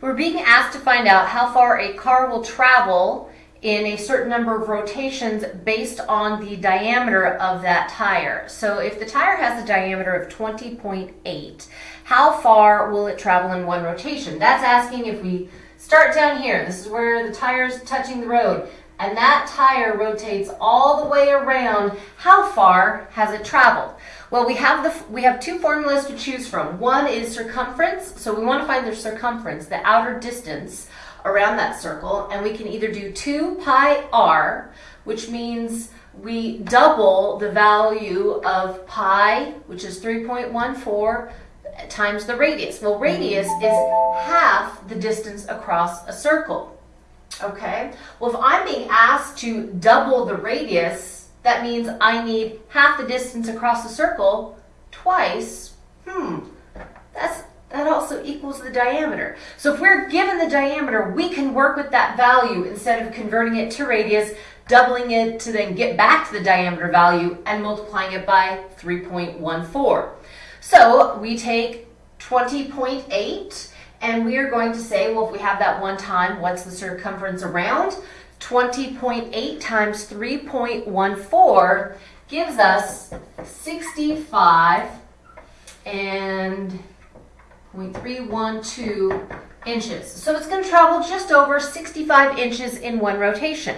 We're being asked to find out how far a car will travel in a certain number of rotations based on the diameter of that tire. So if the tire has a diameter of 20.8, how far will it travel in one rotation? That's asking if we start down here, this is where the tire is touching the road, and that tire rotates all the way around, how far has it traveled? Well, we have the we have two formulas to choose from. One is circumference, so we want to find the circumference, the outer distance around that circle, and we can either do 2 pi r, which means we double the value of pi, which is 3.14, times the radius. Well, radius is half the distance across a circle. Okay? Well, if I'm being asked to double the radius, that means I need half the distance across the circle twice. Hmm, that's that also equals the diameter. So if we're given the diameter, we can work with that value instead of converting it to radius, doubling it to then get back to the diameter value and multiplying it by 3.14. So we take 20.8 and we are going to say, well, if we have that one time, what's the circumference around? 20.8 times 3.14 gives us 65 and 0.312 inches. So it's going to travel just over 65 inches in one rotation.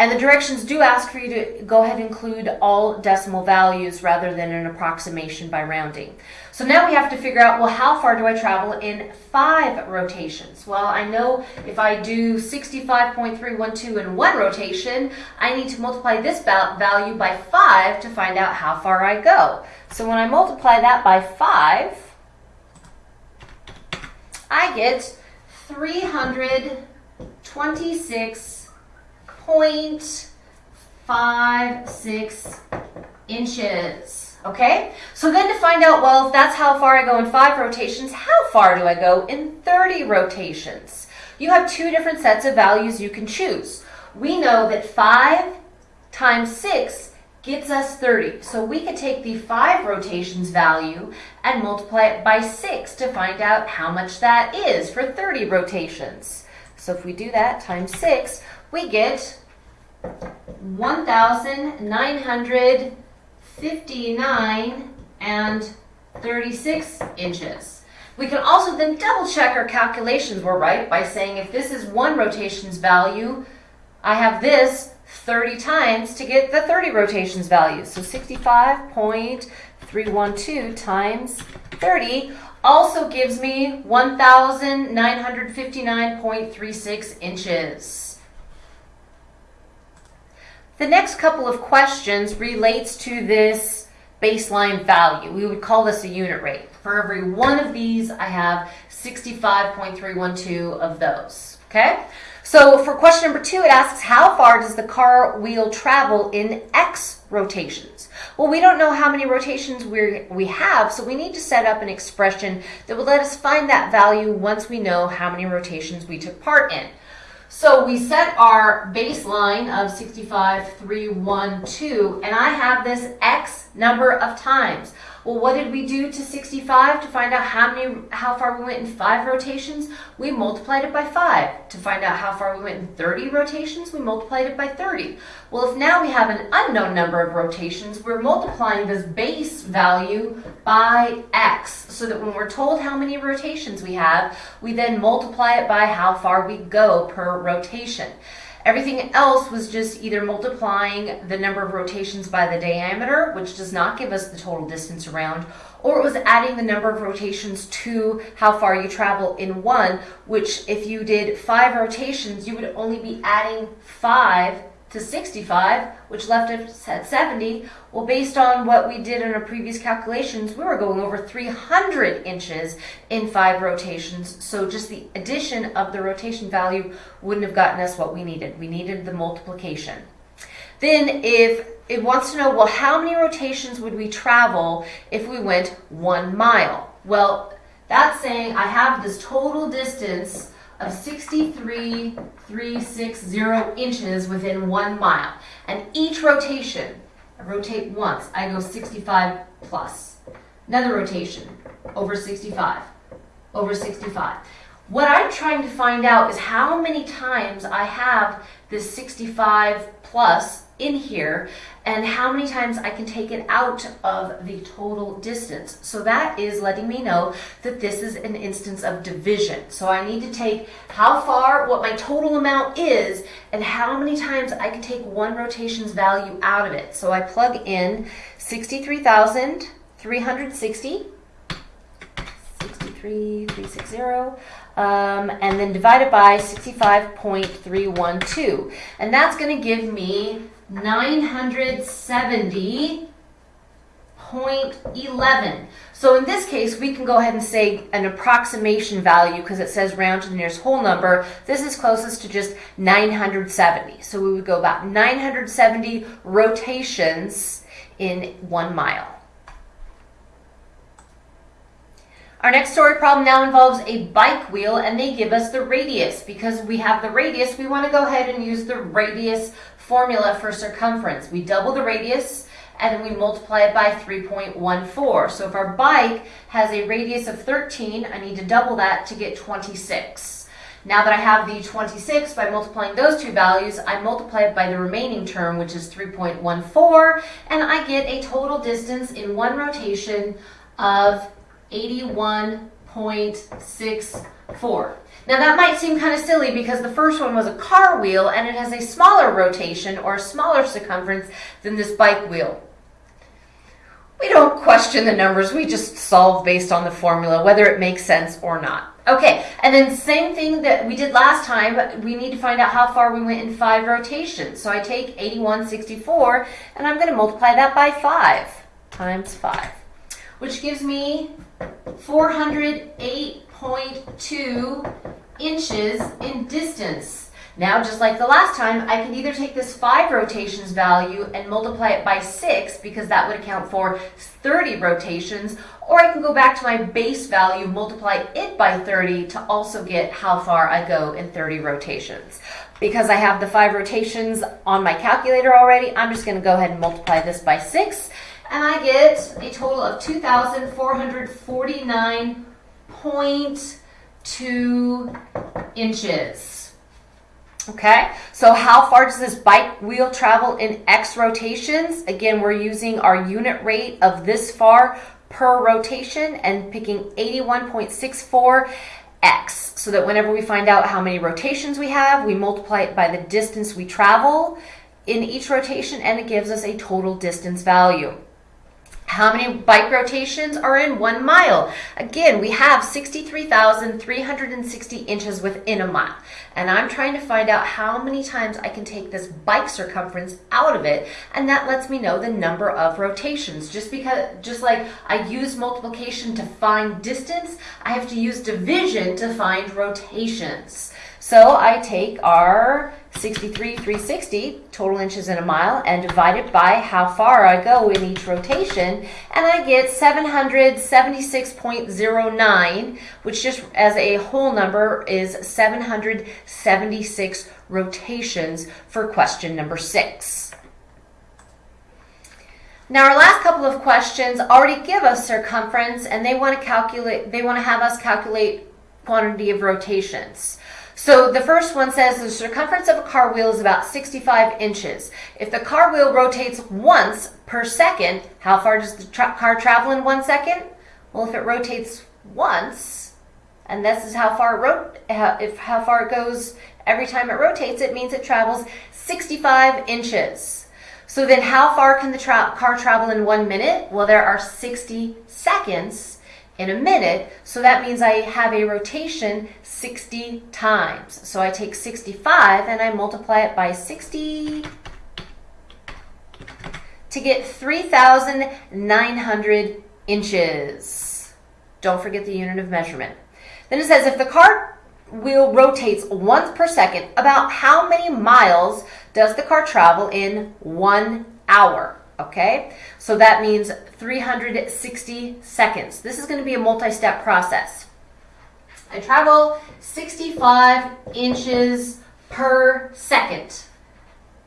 And the directions do ask for you to go ahead and include all decimal values rather than an approximation by rounding. So now we have to figure out, well, how far do I travel in five rotations? Well, I know if I do 65.312 in one rotation, I need to multiply this value by five to find out how far I go. So when I multiply that by five, I get 326 0.56 inches. Okay, so then to find out, well, if that's how far I go in five rotations, how far do I go in 30 rotations? You have two different sets of values you can choose. We know that 5 times 6 gets us 30. So we could take the 5 rotations value and multiply it by 6 to find out how much that is for 30 rotations. So if we do that times 6, we get 1,959 and 36 inches. We can also then double check our calculations were right by saying if this is one rotations value, I have this 30 times to get the 30 rotations value. So 65.312 times 30 also gives me 1,959.36 inches. The next couple of questions relates to this baseline value. We would call this a unit rate. For every one of these, I have 65.312 of those, okay? So for question number two, it asks, how far does the car wheel travel in X rotations? Well, we don't know how many rotations we we have, so we need to set up an expression that will let us find that value once we know how many rotations we took part in. So we set our baseline of 65,312, and I have this X number of times. Well, what did we do to 65 to find out how many, how far we went in five rotations? We multiplied it by five. To find out how far we went in 30 rotations, we multiplied it by 30. Well, if now we have an unknown number of rotations, we're multiplying this base value by X, so that when we're told how many rotations we have, we then multiply it by how far we go per rotation. Everything else was just either multiplying the number of rotations by the diameter, which does not give us the total distance around, or it was adding the number of rotations to how far you travel in one, which if you did five rotations, you would only be adding five to 65, which left us at 70. Well, based on what we did in our previous calculations, we were going over 300 inches in five rotations. So just the addition of the rotation value wouldn't have gotten us what we needed. We needed the multiplication. Then if it wants to know, well, how many rotations would we travel if we went one mile? Well, that's saying I have this total distance of 63,360 inches within one mile. And each rotation, I rotate once, I go 65 plus. Another rotation, over 65, over 65. What I'm trying to find out is how many times I have this 65 plus in here and how many times I can take it out of the total distance. So that is letting me know that this is an instance of division. So I need to take how far, what my total amount is, and how many times I can take one rotation's value out of it. So I plug in 63,360 63,360, um, and then divide it by 65.312. And that's going to give me 970.11. So in this case, we can go ahead and say an approximation value because it says round to the nearest whole number. This is closest to just 970. So we would go about 970 rotations in one mile. Our next story problem now involves a bike wheel and they give us the radius. Because we have the radius, we want to go ahead and use the radius formula for circumference. We double the radius and then we multiply it by 3.14. So if our bike has a radius of 13, I need to double that to get 26. Now that I have the 26, by multiplying those two values, I multiply it by the remaining term, which is 3.14, and I get a total distance in one rotation of 81.64. Now that might seem kind of silly because the first one was a car wheel and it has a smaller rotation or a smaller circumference than this bike wheel. We don't question the numbers, we just solve based on the formula, whether it makes sense or not. Okay, and then same thing that we did last time, we need to find out how far we went in five rotations. So I take 8164 and I'm going to multiply that by 5 times 5, which gives me 408.2 inches in distance. Now, just like the last time, I can either take this 5 rotations value and multiply it by 6 because that would account for 30 rotations, or I can go back to my base value, multiply it by 30 to also get how far I go in 30 rotations. Because I have the 5 rotations on my calculator already, I'm just going to go ahead and multiply this by 6 and Get a total of 2,449.2 inches. Okay, so how far does this bike wheel travel in X rotations? Again, we're using our unit rate of this far per rotation and picking 81.64 X so that whenever we find out how many rotations we have, we multiply it by the distance we travel in each rotation and it gives us a total distance value. How many bike rotations are in one mile? Again, we have 63,360 inches within a mile. And I'm trying to find out how many times I can take this bike circumference out of it. And that lets me know the number of rotations. Just because, just like I use multiplication to find distance, I have to use division to find rotations. So I take our 63,360 total inches in a mile and divide it by how far I go in each rotation and I get 776.09 which just as a whole number is 776 rotations for question number six. Now our last couple of questions already give us circumference and they want to calculate they want to have us calculate quantity of rotations. So the first one says the circumference of a car wheel is about 65 inches. If the car wheel rotates once per second, how far does the tra car travel in one second? Well, if it rotates once, and this is how far it if how far it goes every time it rotates, it means it travels 65 inches. So then how far can the tra car travel in one minute? Well, there are 60 seconds in a minute. So that means I have a rotation 60 times. So I take 65 and I multiply it by 60 to get 3,900 inches. Don't forget the unit of measurement. Then it says if the car wheel rotates once per second, about how many miles does the car travel in one hour? Okay? So that means 360 seconds. This is going to be a multi-step process. I travel 65 inches per second.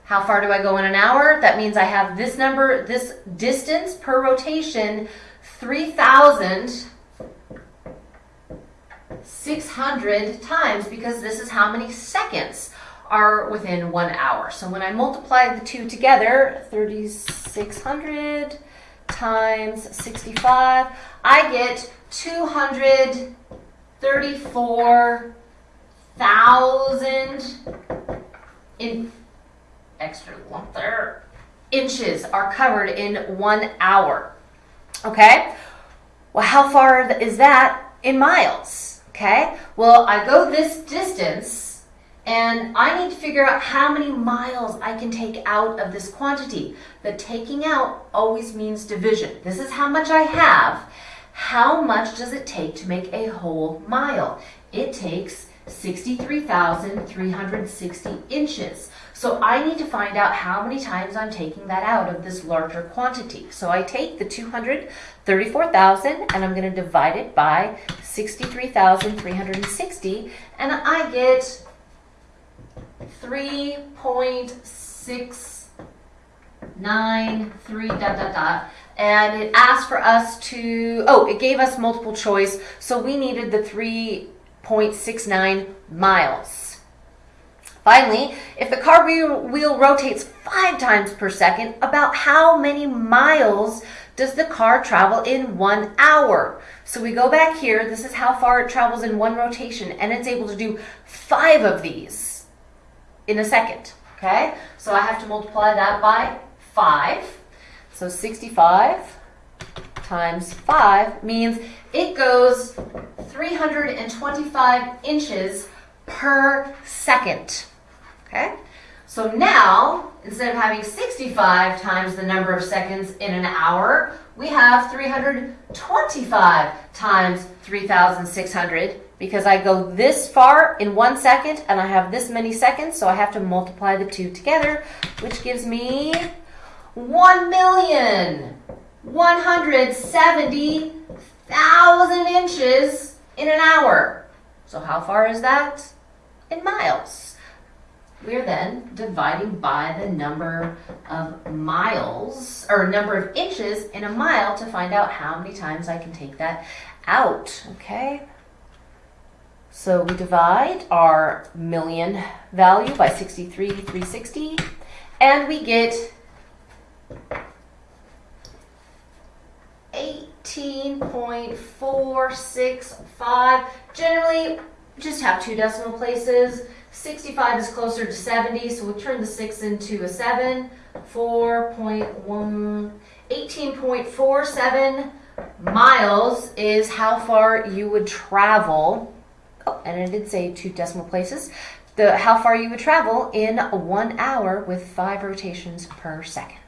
How far do I go in an hour? That means I have this number, this distance per rotation, 3,000 600 times because this is how many seconds are within one hour. So when I multiply the two together, 3,600 times 65, I get 234,000 in extra there inches are covered in one hour. Okay? Well, how far is that in miles? Okay? Well, I go this distance and I need to figure out how many miles I can take out of this quantity. The taking out always means division. This is how much I have. How much does it take to make a whole mile? It takes 63,360 inches. So I need to find out how many times I'm taking that out of this larger quantity. So I take the 234,000 and I'm going to divide it by 63,360 and I get 3.693 dot dot dot. And it asked for us to oh it gave us multiple choice so we needed the 3.69 miles. Finally, if the car wheel rotates five times per second, about how many miles does the car travel in one hour? So we go back here, this is how far it travels in one rotation, and it's able to do five of these in a second, okay? So I have to multiply that by five. So 65 times five means it goes 325 inches per second. Okay? So now, instead of having 65 times the number of seconds in an hour, we have 325 times 3,600 because I go this far in one second and I have this many seconds, so I have to multiply the two together, which gives me 1 million 170,000 inches in an hour. So how far is that? In miles we're then dividing by the number of miles or number of inches in a mile to find out how many times I can take that out, okay? So we divide our million value by 63,360 and we get 18.465. Generally, just have two decimal places. 65 is closer to 70, so we'll turn the 6 into a 7. 4.1, 18.47 miles is how far you would travel. Oh, and I did say two decimal places. The how far you would travel in one hour with five rotations per second.